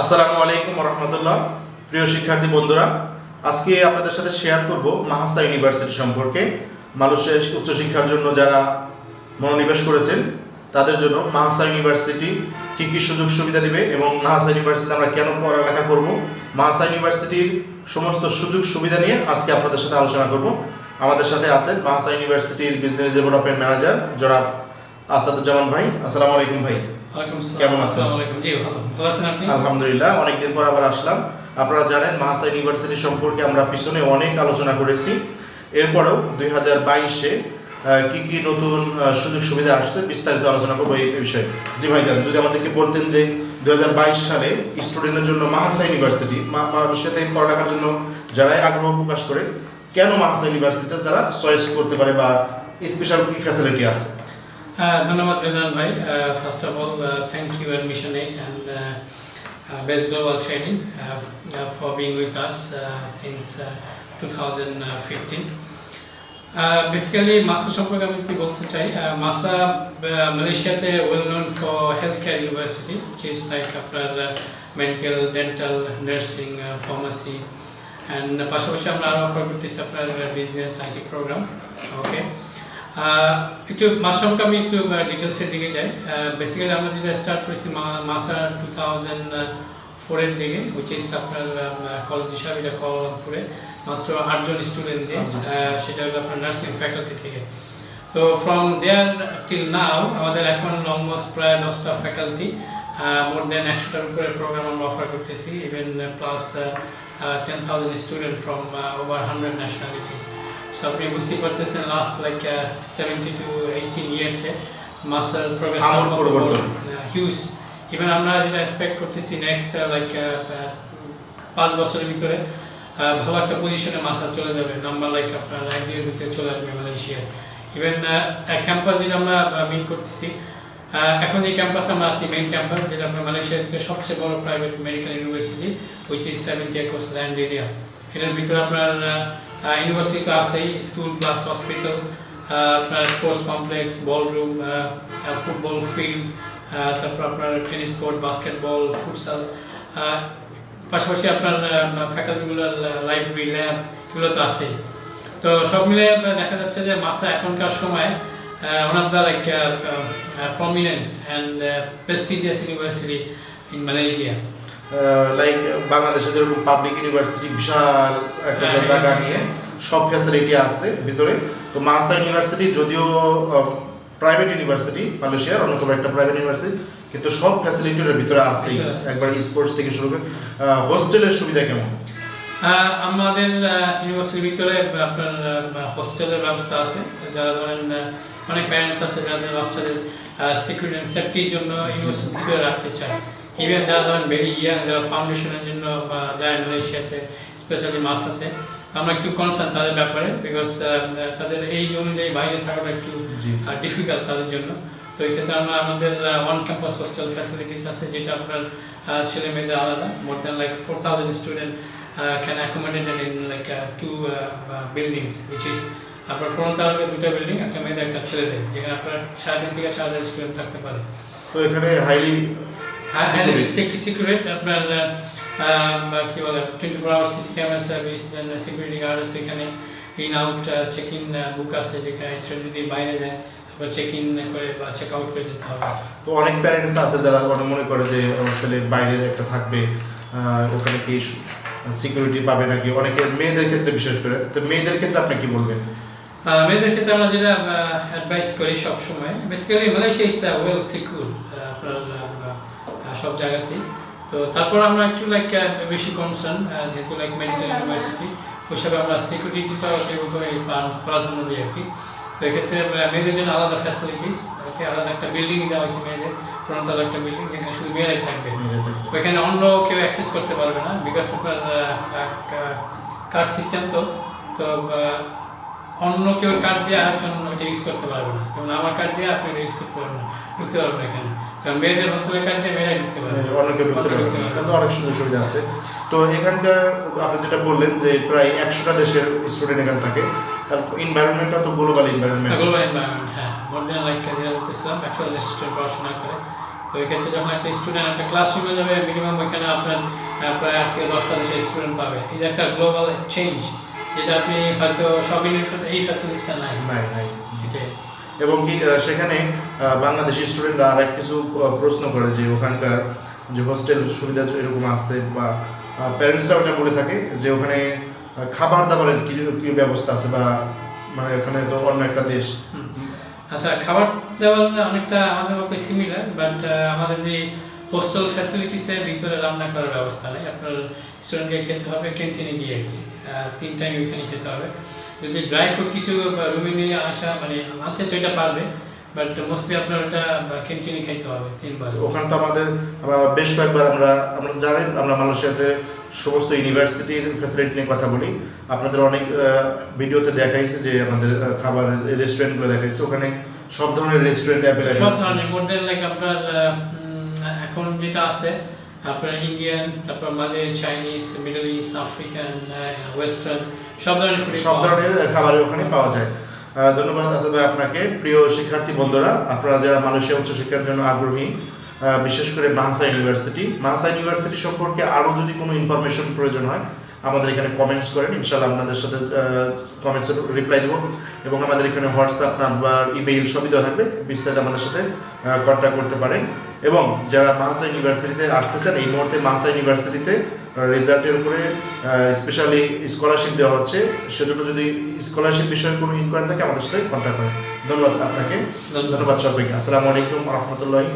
আসসালামু আলাইকুম রহমতুল্লাহ। প্রিয় শিক্ষার্থী বন্ধুরা, আজকে আপনাদের সাথে শেয়ার করব মাহাসা ইউনিভার্সিটি সম্পর্কে। মানুষের উচ্চশিক্ষার জন্য যারা মনোনিবেশ করেছেন, তাদের জন্য মাহাসা ইউনিভার্সিটি কী কী সুযোগ সুবিধা দিবে এবং মাহাসা ইউনিভার্সিটি আমরা কেন পড়ালেখা করব? মাহাসা ইউনিভার্সিটির সমস্ত সুযোগ সুবিধা নিয়ে আজকে আপনাদের সাথে আলোচনা করব। আমাদের সাথে আছেন মাহাসা ইউনিভার্সিটির বিজনেস ডেভেলপমেন্ট ম্যানেজার জনাব আসাদুজ্জামান ভাই আসসালামু আলাইকুম ভাই। কেমন আছেন? আলহামদুলিল্লাহ অনেকদিন পর আবার আসলাম। আপনারা জানেন মাহাসা ইউনিভার্সিটি সম্পর্কে আমরা পিছনে অনেক আলোচনা করেছি। এরপরেও দুই হাজার বাইশে কি কি নতুন সুযোগ সুবিধা আসছে বিস্তারিত আলোচনা করব এই বিষয়ে। জি ভাইজান যদি আমাদেরকে বলতেন যে দুই হাজার বাইশ সালে স্টুডেন্টের জন্য মাহাসা ইউনিভার্সিটি সাথে পড়ালেখার জন্য যারাই আগ্রহ প্রকাশ করে কেন মাহাসা ইউনিভার্সিটিতে তারা চয়েস করতে পারে বা স্পেশাল কি ফ্যাসিলিটি আছে? ধন্যবাদ রেজান ভাই। First of all thank you admission eight and best global trading for being with us since two thousand fifteen basically MAHSA সম্পর্কে আমি যদি বলতে চাই মাসা মালয়েশিয়াতে well known for health care university is like আপনার medical dental nursing pharmacy and পাশাপাশি আমরা আরও অফার করতেছি আপনার বিজনেস আইটি প্রোগ্রাম ওকে একটু মাসামকে আমি একটু ডিটেলসের দিকে যাই। বেসিক্যালি আমরা যেটা স্টার্ট করেছি মাসা টু থাউজেন্ড ফোরের দিকে উইচ ইস আপনার কলেজ হিসাবে এটা কলামপুরে মাত্র আটজন স্টুডেন্ট দিয়ে সেটা হলো আপনার নার্সিং ফ্যাকাল্টি থেকে। তো ফ্রম দেয়ার টিল নাও আমাদের এখন অলমোস্ট প্রায় দশটা ফ্যাকাল্টি মোর দেন একশোটার উপরে প্রোগ্রাম আমরা অফার করতেছি even plus ten thousand student from over hundred nationalities so আপনি বুঝতেই পারতেছেন last like seventy two eighteen ইয়ার্সে মাসাল প্রোগ্রেস হিউজ ইভেন আমরা যেটা এক্সপেক্ট করতেছি নেক্সট লাইক পাঁচ বছরের ভিতরে ভালো একটা পজিশনে মাথা চলে যাবে নাম্বার লাইক আপনার এক দুয়ের চলে আসবে মালয়েশিয়ার ইভেন ক্যাম্পাস যেটা আমরা মিন করতেছি এখন যে ক্যাম্পাস আমরা আছি মেইন ক্যাম্পাস যেটা আপনার মালয়েশিয়ার ভিতরে সবচেয়ে বড় private medical university which is seventy acres land area এটার ভিতরে আপনার ইউনিভার্সিটি তো আছেই স্কুল প্লাস হসপিটাল আপনার sports complex ball room football field তারপর আপনার টেনিস কোর্ট বাস্কেটবল ফুটসাল পাশাপাশি আপনার ফ্যাকাল্টিগুলো লাইব্রেরি ল্যাব এগুলো তো আছেই। তো সব মিলে দেখা যাচ্ছে যে মাসা এখনকার সময় one of the like prominent and prestigious university in Malaysia like বাংলাদেশে যেরকম পাবলিক ইউনিভার্সিটি বিশাল একটা হ্যাঁ, জায়গা হ্যাঁ। নিয়ে সব ফ্যাসিলিটি আছে ভিতরে। তো মাহাসা ইউনিভার্সিটি যদিও প্রাইভেট ইউনিভার্সিটি মালয়েশিয়ার অন্যতম একটা প্রাইভেট ইউনিভার্সিটি কিন্তু সব ফ্যাসিলিটির ভিতরে আছেই। আছে। একবার স্পোর্টস থেকে শুরু করে হোস্টেলের সুবিধা কেমন? আমাদের ইউনিভার্সিটির ভিতরে আপনার হোস্টেলের ব্যবস্থা আছে। যারা ধরেন অনেক প্যারেন্টস আছে যাদের বাচ্চাদের সিকিউরিটি অ্যান্ড সেফটির জন্য ইউনিভার্সিটির ভিতরে রাখতে চায়। ইভেন যারা ধরেন ভেরি ইয়াং যারা ফাউন্ডেশনের জন্য বা যায় মালয়েশিয়াতে স্পেশালি মাসাতে আমরা একটু কনসার্ন তাদের ব্যাপারে বিকজ তাদের এই অনুযায়ী বাইরে থাকাটা একটু ডিফিকাল্ট তাদের জন্য। তো এই ক্ষেত্রে আমরা আমাদের ওয়ান ক্যাম্পাস হোস্টেল ফ্যাসিলিটিস আছে যেটা আপনার ছেলে মেয়েদের আলাদা। More than like four thousand student can accommodated in like two buildings which is আপনার পনেরো তালাকে দুটো বিল্ডিং একটা মেয়েদের একটা ছেলেদের। যেখানে আপনার সাড়ে তিন থেকে চার হাজার স্টুডেন্ট থাকতে পারে। তো এখানে হাইলি হ্যাঁ Security. সিকিউরিটি আপনার কি বলে twenty four hour CC camera service then security guard আছে এখানে। In out check in book আছে যেখানে স্টুডেন্ট যদি বাইরে যায় চেক ইন করে বা চেক আউট করে যেতে হবে। তো অনেক প্যারেন্টস আছে যারা অনেক মনে করে যে আমার ছেলে বাইরে একটা থাকবে ওখানে কি সিকিউরিটি পাবে নাকি? অনেকে মেয়েদের ক্ষেত্রে বিশেষ করে। তো মেয়েদের ক্ষেত্রে আপনি কি বলবেন? মেয়েদের ক্ষেত্রে আমরা যেটা অ্যাডভাইস করি সবসময় basically Malaysia is well secure আপনার সব জায়গাতেই। তো তারপর আমরা একটু লাইক বেশি কনসার্ন যেহেতু লাইক মেডিকেল ইউনিভার্সিটি ওই হিসাবে আমরা সিকিউরিটিটা প্রাধান্য দিই আর কি। তো এক্ষেত্রে মেয়েদের জন্য আলাদা ফ্যাসিলিটিস ওকে আলাদা একটা বিল্ডিং দেওয়া হয়েছে মেয়েদের পনেরোতলা একটা বিল্ডিং যেখানে শুধু মেয়েরাই থাকবে। ওইখানে অন্য কেউ অ্যাক্সেস করতে পারবে না বিকজ আপনার কার্ড সিস্টেম তো। তো অন্য কেউ কার্ড দিয়ে আরেকজন ওইটা ইউজ করতে পারবে না। যেমন আমার কার্ড দিয়ে আপনি ইউজ করতে পারবেন না ঢুকতে পারবেন না এখানে। কারণ মেয়েদের হোস্টেলের কার্ড দিয়ে মেয়েরাই ঢুকতে পারবে। অন্য পারবে ঢুকতে পারবে না। অনেক সুযোগ সুবিধা আছে। তো এখানকার আপনি যেটা বললেন যে প্রায় একশোটা দেশের স্টুডেন্ট এখানে থাকে তার এনভায়রনমেন্টটা তো গ্লোবাল এনভায়রনমেন্ট গ্লোবাল এনভায়রনমেন্ট হ্যাঁ। মোর দেন লাইক যেটা বলতেছিলাম একশো স্টুডেন্ট পড়াশোনা করে। তো এই ক্ষেত্রে যখন একটা স্টুডেন্ট একটা ক্লাসরুমে যাবে মিনিমাম ওইখানে আপনার প্রায় আট থেকে দশটা দেশের স্টুডেন্ট পাবে। এই যে একটা গ্লোবাল চেঞ্জ যেটা আপনি হয়তো সব ইউনিভার্সিটি এই ফ্যাসিলিটিসটা নাই। নাই নাই। এটাই। এবং কি সেখানে বাংলাদেশি স্টুডেন্টরা আরেক কিছু প্রশ্ন করে যে ওখানকার যে হোস্টেল সুবিধা এরকম আছে বা প্যারেন্টসরা ওটা বলে থাকে যে ওখানে খাবার দাবারের কি কি ব্যবস্থা আছে বা মানে ওখানে তো অন্য একটা দেশ। আচ্ছা খাবার দাবার অনেকটা আমাদের মতো সিমিলার বাট আমাদের যে হোস্টেল ফ্যাসিলিটিসের ভিতরে রান্না করার ব্যবস্থা নেই আপনার স্টুডেন্টকে খেতে হবে ক্যান্টিনে গিয়ে আর কি। তিন টাইম ওইখানে খেতে হবে। যদি ড্রাই ফ্রুট কিছু রুমে নিয়ে আসা মানে আনতে চাইটা পারবে বাট মোস্টলি আপনার ওটা ক্যান্টিনে খাইতে হবে তিনবার। ওখানে তো আমাদের বেশ কয়েকবার আমরা আমরা জানেন আমরা মালয়েশিয়াতে সমস্ত ইউনিভার্সিটির ফ্যাসিলিটি নিয়ে কথা বলি। আপনাদের অনেক ভিডিওতে দেখাইছে যে আমাদের খাবার রেস্টুরেন্টগুলো দেখাইছে। ওখানে সব ধরনের রেস্টুরেন্ট অ্যাভেলেবেল সব ধরনের মোর দেন লাইক আপনার এখন যেটা আছে আপনার ইন্ডিয়ান তারপর Malay Chinese middle east African western সব ধরনের সব ধরনের খাবার ওখানে পাওয়া যায়। ধন্যবাদ আসাদ ভাই আপনাকে। প্রিয় শিক্ষার্থী বন্ধুরা আপনারা যারা মালয়েশিয়া উচ্চশিক্ষার জন্য আগ্রহী বিশেষ করে বাংসা ইউনিভার্সিটি বাংসা ইউনিভার্সিটি সম্পর্কে আরও যদি কোনো ইনফরমেশন প্রয়োজন হয় আমাদের এখানে কমেন্টস করেন ইনশাল্লাহ আপনাদের সাথে কমেন্টসের রিপ্লাই দেবো। এবং আমাদের এখানে হোয়াটসঅ্যাপ নাম্বার ইমেইল সবই দেওয়া থাকবে। বিস্তারিত আমাদের সাথে কন্ট্যাক্ট করতে পারেন। এবং যারা মাহাসা ইউনিভার্সিটিতে আসতে চান এই মুহূর্তে মাহাসা ইউনিভার্সিটিতে রেজাল্টের উপরে স্পেশালি স্কলারশিপ দেওয়া হচ্ছে। সেজন্য যদি স্কলারশিপ বিষয়ে কোনো ইনকোয়ারি থাকে আমাদের সাথে কন্ট্যাক্ট করেন। ধন্যবাদ আপনাকে। ধন্যবাদ। ধন্যবাদ সবাইকে। আসসালামু আলাইকুম রহমতুল্লাহি